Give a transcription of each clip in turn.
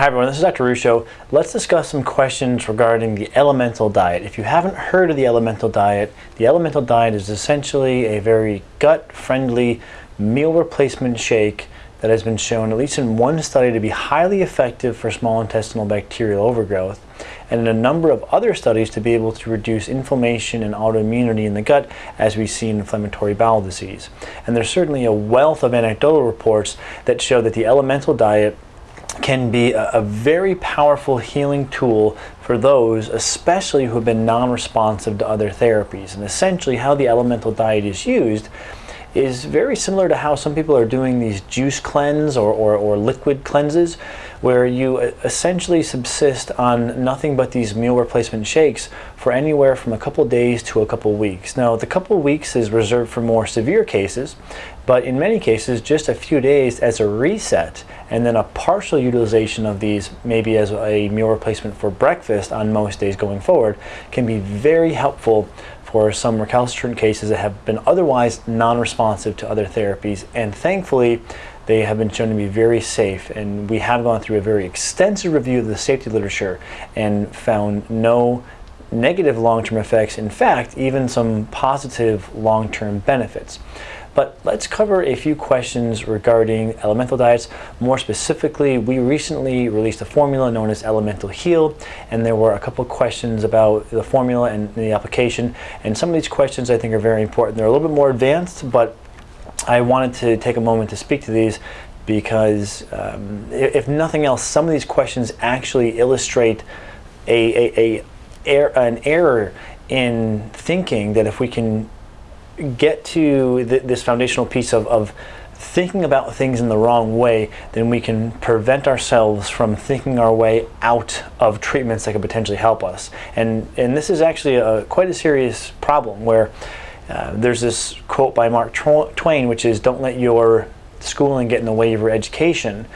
Hi everyone, this is Dr. Ruscio. Let's discuss some questions regarding the elemental diet. If you haven't heard of the elemental diet, the elemental diet is essentially a very gut-friendly meal replacement shake that has been shown, at least in one study, to be highly effective for small intestinal bacterial overgrowth, and in a number of other studies to be able to reduce inflammation and autoimmunity in the gut as we see in inflammatory bowel disease. And there's certainly a wealth of anecdotal reports that show that the elemental diet can be a, a, very powerful healing tool for those, especially who have been non-responsive to other therapies. And essentially how the elemental diet is used is very similar to how some people are doing these juice cleanse or, or, or liquid cleanses where you essentially subsist on nothing but these meal replacement shakes for anywhere from a couple days to a couple weeks. Now the couple weeks is reserved for more severe cases, but in many cases just a few days as a reset and then a partial utilization of these maybe as a meal replacement for breakfast on most days going forward can be very helpful for some recalcitrant cases that have been otherwise non-responsive to other therapies and thankfully they have been shown to be very safe and we have gone through a very extensive review of the safety literature and found no negative long-term effects in fact even some positive long-term benefits but let's cover a few questions regarding elemental diets. More specifically, we recently released a formula known as Elemental Heal, and there were a couple questions about the formula and the application. And some of these questions I think are very important. They're a little bit more advanced, but I wanted to take a moment to speak to these because um, if nothing else, some of these questions actually illustrate a, a, a, an error in thinking that if we can get to th this foundational piece of, of thinking about things in the wrong way, then we can prevent ourselves from thinking our way out of treatments that could potentially help us. And, and this is actually a, quite a serious problem where uh, there's this quote by Mark Twain, which is, don't let your schooling get in the way of your education.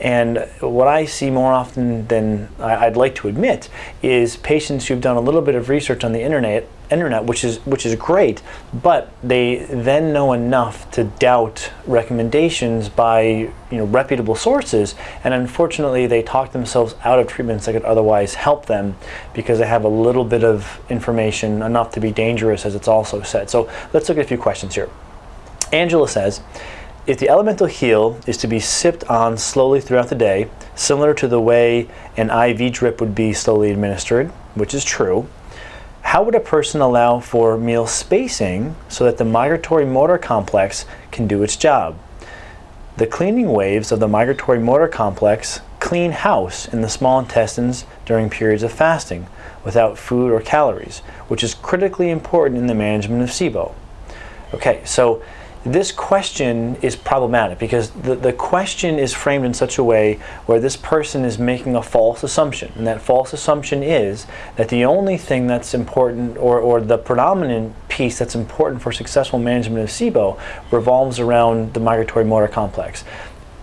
And what I see more often than I'd like to admit is patients who've done a little bit of research on the internet, internet, which is which is great, but they then know enough to doubt recommendations by you know reputable sources, and unfortunately they talk themselves out of treatments that could otherwise help them because they have a little bit of information enough to be dangerous, as it's also said. So let's look at a few questions here. Angela says. If the elemental heal is to be sipped on slowly throughout the day, similar to the way an IV drip would be slowly administered, which is true, how would a person allow for meal spacing so that the migratory motor complex can do its job? The cleaning waves of the migratory motor complex clean house in the small intestines during periods of fasting without food or calories, which is critically important in the management of SIBO. Okay, so this question is problematic because the, the question is framed in such a way where this person is making a false assumption. And that false assumption is that the only thing that's important or, or the predominant piece that's important for successful management of SIBO revolves around the migratory motor complex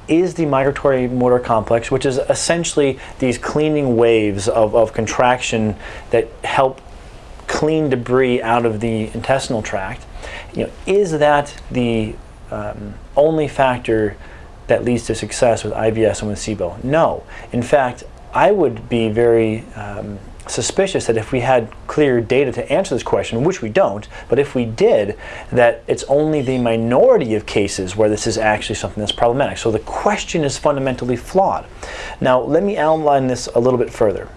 is the migratory motor complex, which is essentially these cleaning waves of, of contraction that help clean debris out of the intestinal tract you know, is that the um, only factor that leads to success with IBS and with SIBO? No. In fact, I would be very um, suspicious that if we had clear data to answer this question, which we don't, but if we did, that it's only the minority of cases where this is actually something that's problematic. So the question is fundamentally flawed. Now, let me outline this a little bit further.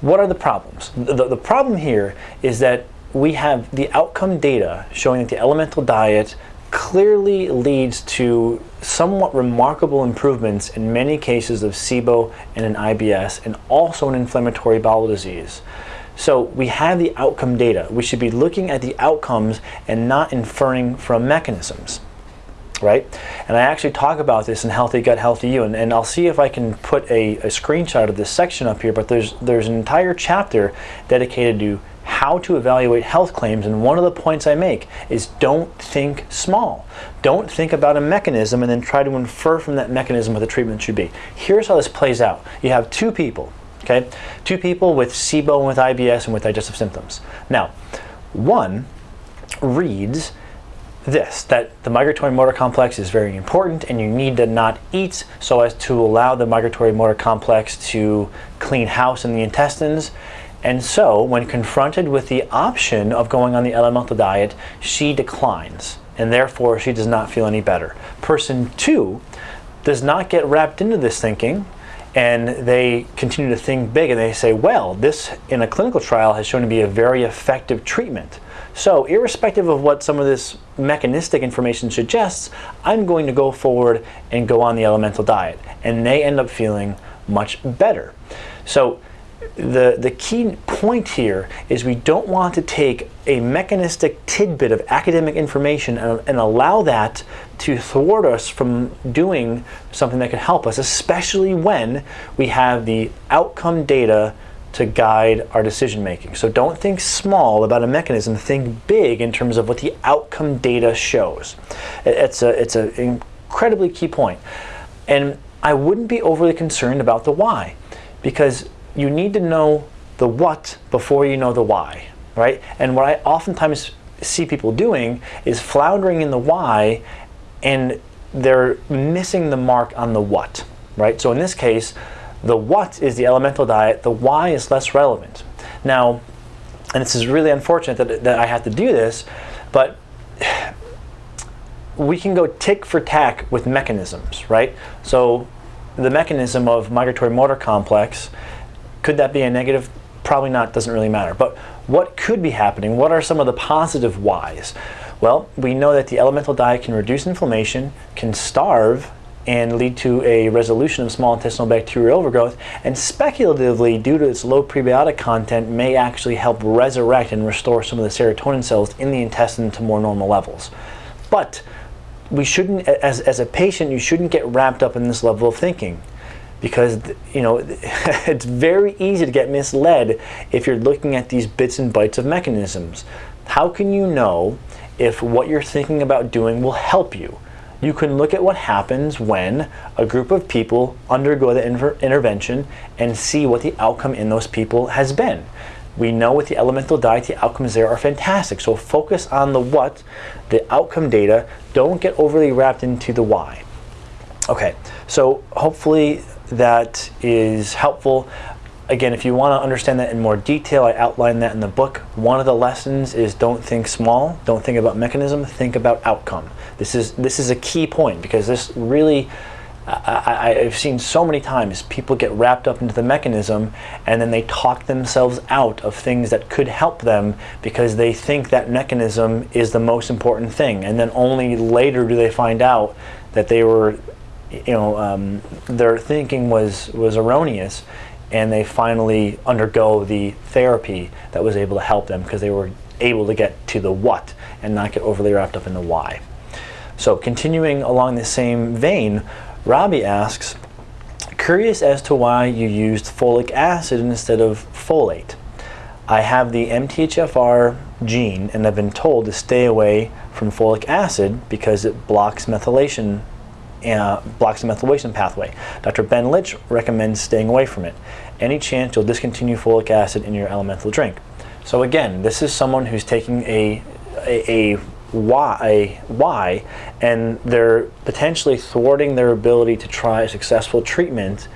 What are the problems? The, the problem here is that we have the outcome data showing that the elemental diet clearly leads to somewhat remarkable improvements in many cases of SIBO and an IBS and also an inflammatory bowel disease. So we have the outcome data. We should be looking at the outcomes and not inferring from mechanisms right? And I actually talk about this in Healthy Gut, Healthy You, and, and I'll see if I can put a, a screenshot of this section up here, but there's, there's an entire chapter dedicated to how to evaluate health claims and one of the points I make is don't think small. Don't think about a mechanism and then try to infer from that mechanism what the treatment should be. Here's how this plays out. You have two people, okay? Two people with SIBO and with IBS and with digestive symptoms. Now, one reads this, that the migratory motor complex is very important and you need to not eat so as to allow the migratory motor complex to clean house in the intestines. And so when confronted with the option of going on the elemental diet, she declines and therefore she does not feel any better. Person two does not get wrapped into this thinking and they continue to think big and they say, well, this in a clinical trial has shown to be a very effective treatment. So irrespective of what some of this mechanistic information suggests, I'm going to go forward and go on the elemental diet. And they end up feeling much better. So the, the key point here is we don't want to take a mechanistic tidbit of academic information and, and, allow that to thwart us from doing something that could help us, especially when we have the outcome data to guide our decision making. So don't think small about a mechanism, think big in terms of what the outcome data shows. It's a it's an incredibly key point. And I wouldn't be overly concerned about the why because you need to know the what before you know the why, right? And what I oftentimes see people doing is floundering in the why and they're missing the mark on the what, right? So in this case, the what is the elemental diet, the why is less relevant. Now, and this is really unfortunate that, that I have to do this, but we can go tick for tack with mechanisms, right? So the mechanism of migratory motor complex could that be a negative? Probably not, doesn't really matter. But what could be happening? What are some of the positive whys? Well, we know that the elemental diet can reduce inflammation, can starve, and lead to a resolution of small intestinal bacterial overgrowth, and speculatively, due to its low prebiotic content, may actually help resurrect and restore some of the serotonin cells in the intestine to more normal levels. But we shouldn't, as, as a patient, you shouldn't get wrapped up in this level of thinking because you know it's very easy to get misled if you're looking at these bits and bytes of mechanisms. How can you know if what you're thinking about doing will help you? You can look at what happens when a group of people undergo the intervention and see what the outcome in those people has been. We know with the elemental diet, the outcomes there are fantastic. So focus on the what, the outcome data. Don't get overly wrapped into the why. Okay, so hopefully that is helpful. Again, if you want to understand that in more detail, I outline that in the book. One of the lessons is don't think small, don't think about mechanism, think about outcome. This is, this is a key point because this really, I, have seen so many times people get wrapped up into the mechanism and then they talk themselves out of things that could help them because they think that mechanism is the most important thing. And then only later do they find out that they were you know, um, their thinking was, was erroneous and they finally undergo the therapy that was able to help them because they were able to get to the what and not get overly wrapped up in the why. So continuing along the same vein, Robbie asks, curious as to why you used folic acid instead of folate. I have the MTHFR gene and I've been told to stay away from folic acid because it blocks methylation uh, blocks the methylation pathway. Dr. Ben Lynch recommends staying away from it. Any chance you'll discontinue folic acid in your elemental drink. So again, this is someone who's taking a, a, a why, why and they're potentially thwarting their ability to try a successful treatment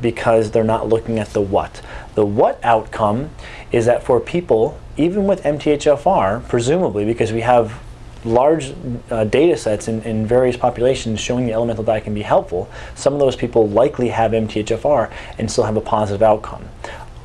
because they're not looking at the what. The what outcome is that for people, even with MTHFR, presumably because we have large uh, data sets in, in various populations showing the elemental diet can be helpful, some of those people likely have MTHFR and still have a positive outcome.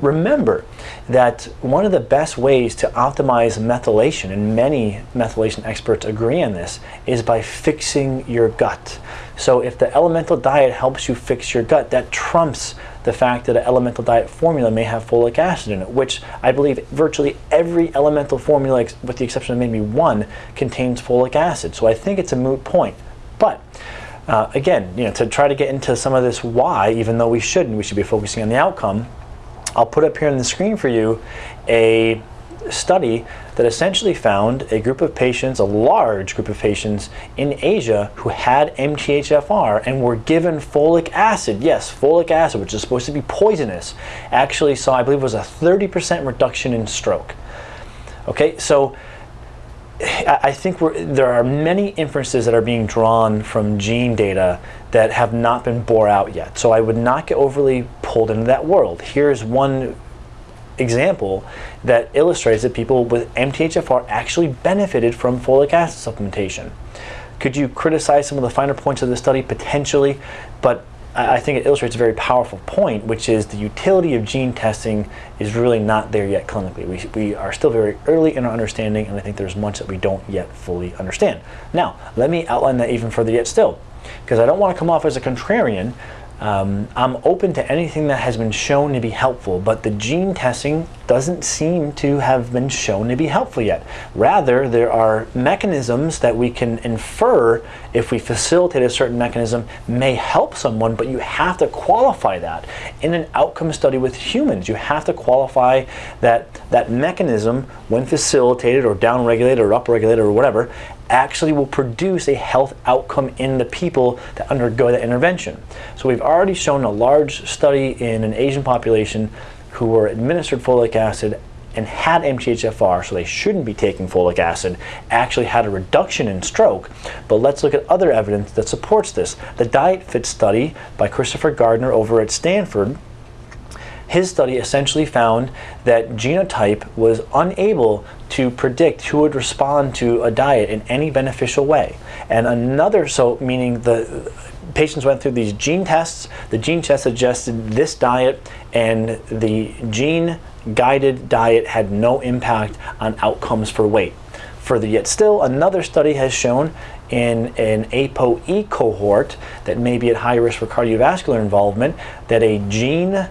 Remember that one of the best ways to optimize methylation, and many methylation experts agree on this, is by fixing your gut. So if the elemental diet helps you fix your gut, that trumps the fact that an elemental diet formula may have folic acid in it, which I believe virtually every elemental formula, with the exception of maybe one, contains folic acid. So I think it's a moot point. But uh, again, you know, to try to get into some of this why, even though we shouldn't, we should be focusing on the outcome, I'll put up here on the screen for you a study that essentially found a group of patients, a large group of patients in Asia who had MTHFR and were given folic acid. Yes, folic acid, which is supposed to be poisonous, actually saw, I believe, was a 30% reduction in stroke. Okay, so I think there are many inferences that are being drawn from gene data that have not been bore out yet. So I would not get overly pulled into that world. Here's one example that illustrates that people with MTHFR actually benefited from folic acid supplementation. Could you criticize some of the finer points of the study? Potentially, but I think it illustrates a very powerful point, which is the utility of gene testing is really not there yet clinically. We, we are still very early in our understanding, and I think there's much that we don't yet fully understand. Now, let me outline that even further yet still, because I don't want to come off as a contrarian, um, I'm open to anything that has been shown to be helpful, but the gene testing doesn't seem to have been shown to be helpful yet. Rather, there are mechanisms that we can infer if we facilitate a certain mechanism may help someone, but you have to qualify that. In an outcome study with humans, you have to qualify that that mechanism, when facilitated or downregulated or upregulated or whatever, actually will produce a health outcome in the people that undergo that intervention. So we've already shown a large study in an Asian population who were administered folic acid and had MTHFR, so they shouldn't be taking folic acid, actually had a reduction in stroke. But let's look at other evidence that supports this. The Diet Fit study by Christopher Gardner over at Stanford his study essentially found that genotype was unable to predict who would respond to a diet in any beneficial way. And another, so meaning the patients went through these gene tests, the gene test suggested this diet and the gene guided diet had no impact on outcomes for weight. Further yet still, another study has shown in an ApoE cohort that may be at high risk for cardiovascular involvement that a gene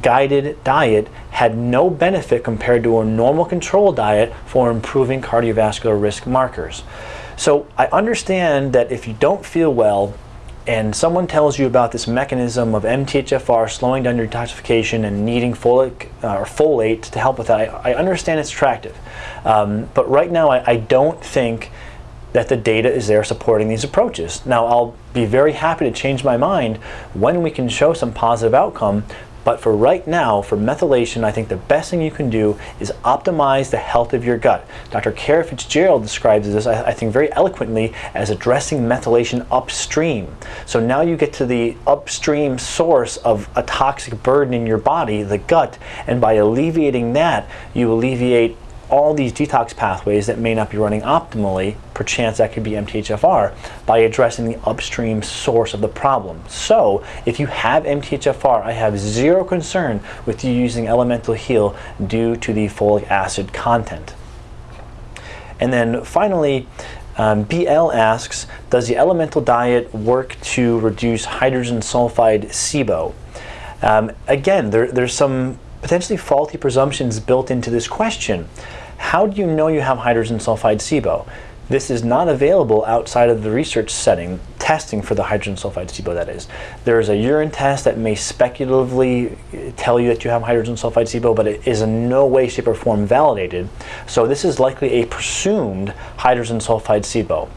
guided diet had no benefit compared to a normal control diet for improving cardiovascular risk markers. So I understand that if you don't feel well and someone tells you about this mechanism of MTHFR slowing down your detoxification and needing folic uh, or folate to help with that, I, I understand it's attractive. Um, but right now I, I don't think that the data is there supporting these approaches. Now, I'll be very happy to change my mind when we can show some positive outcome, but for right now, for methylation, I think the best thing you can do is optimize the health of your gut. Dr. Kara Fitzgerald describes this, I, think, very eloquently as addressing methylation upstream. So now you get to the upstream source of a toxic burden in your body, the gut, and by alleviating that, you alleviate all these detox pathways that may not be running optimally, perchance that could be MTHFR, by addressing the upstream source of the problem. So if you have MTHFR, I have zero concern with you using Elemental Heal due to the folic acid content. And then finally, um, BL asks, does the elemental diet work to reduce hydrogen sulfide SIBO? Um, again, there, there's some potentially faulty presumptions built into this question. How do you know you have hydrogen sulfide SIBO? This is not available outside of the research setting, testing for the hydrogen sulfide SIBO that is. There is a urine test that may speculatively eh, tell you that you have hydrogen sulfide SIBO, but it is in no way, shape, or form validated. So this is likely a presumed hydrogen sulfide SIBO.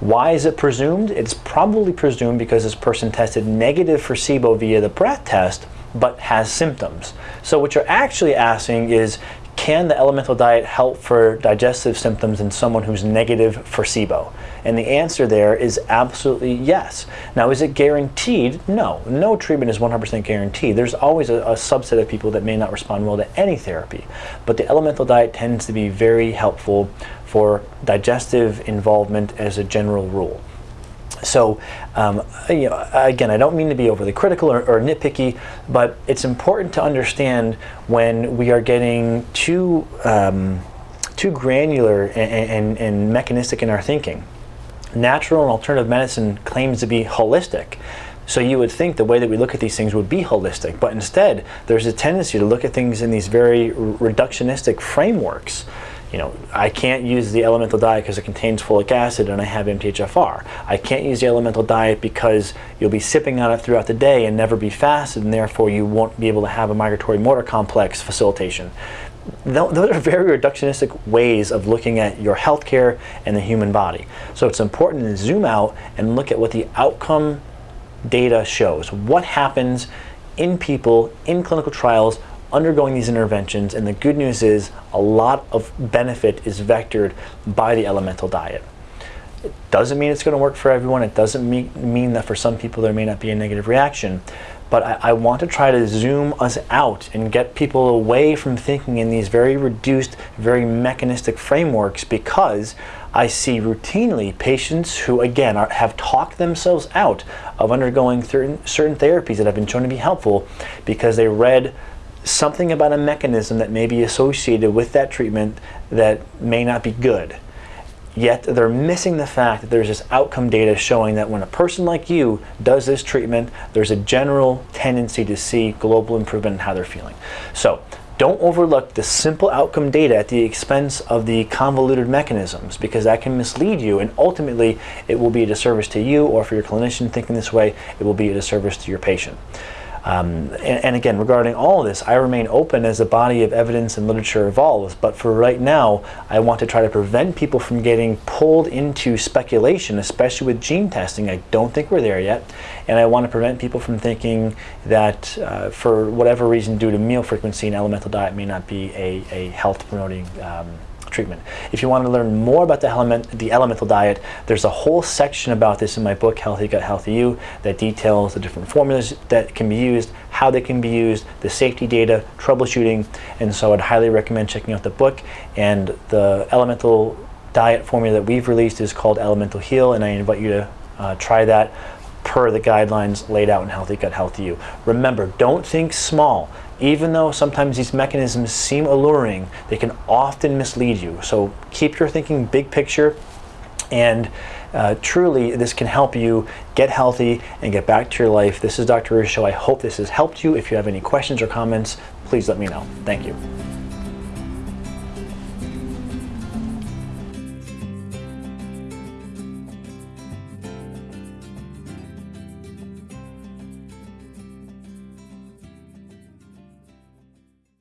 Why is it presumed? It's probably presumed because this person tested negative for SIBO via the breath test, but has symptoms. So what you're actually asking is, can the elemental diet help for digestive symptoms in someone who's negative for SIBO? And the answer there is absolutely yes. Now, is it guaranteed? No. No treatment is 100% guaranteed. There's always a, a, subset of people that may not respond well to any therapy. But the elemental diet tends to be very helpful for digestive involvement as a general rule. So, um, you know, again, I don't mean to be overly critical or, or, nitpicky, but it's important to understand when we are getting too, um, too granular and, and, and mechanistic in our thinking. Natural and alternative medicine claims to be holistic. So you would think the way that we look at these things would be holistic, but instead there's a tendency to look at things in these very reductionistic frameworks you know, I can't use the elemental diet because it contains folic acid and I have MTHFR. I can't use the elemental diet because you'll be sipping on it throughout the day and never be fasted and therefore you won't be able to have a migratory motor complex facilitation. Those are very reductionistic ways of looking at your healthcare and the human body. So it's important to zoom out and look at what the outcome data shows. What happens in people in clinical trials undergoing these interventions. And the good news is a lot of benefit is vectored by the elemental diet. It doesn't mean it's going to work for everyone. It doesn't mean, mean that for some people there may not be a negative reaction. But I, I, want to try to zoom us out and get people away from thinking in these very reduced, very mechanistic frameworks because I see routinely patients who, again, are, have talked themselves out of undergoing certain, certain therapies that have been shown to be helpful because they read something about a mechanism that may be associated with that treatment that may not be good. Yet they're missing the fact that there's this outcome data showing that when a person like you does this treatment, there's a general tendency to see global improvement in how they're feeling. So don't overlook the simple outcome data at the expense of the convoluted mechanisms because that can mislead you and ultimately it will be a disservice to you or for your clinician thinking this way, it will be a disservice to your patient. Um, and, and, again, regarding all of this, I remain open as the body of evidence and literature evolves. But for right now, I want to try to prevent people from getting pulled into speculation, especially with gene testing. I don't think we're there yet. And I want to prevent people from thinking that uh, for whatever reason, due to meal frequency, an elemental diet may not be a, a health promoting um, treatment. If you want to learn more about the, element, the elemental diet, there's a whole section about this in my book, Healthy Gut, Healthy You, that details the different formulas that can be used, how they can be used, the safety data, troubleshooting, and so I'd highly recommend checking out the book. And the elemental diet formula that we've released is called Elemental Heal, and I invite you to uh, try that per the guidelines laid out in Healthy Gut, Healthy You. Remember, don't think small even though sometimes these mechanisms seem alluring, they can often mislead you. So keep your thinking big picture and uh, truly this can help you get healthy and get back to your life. This is Dr. Ruscio. I hope this has helped you. If you have any questions or comments, please let me know. Thank you.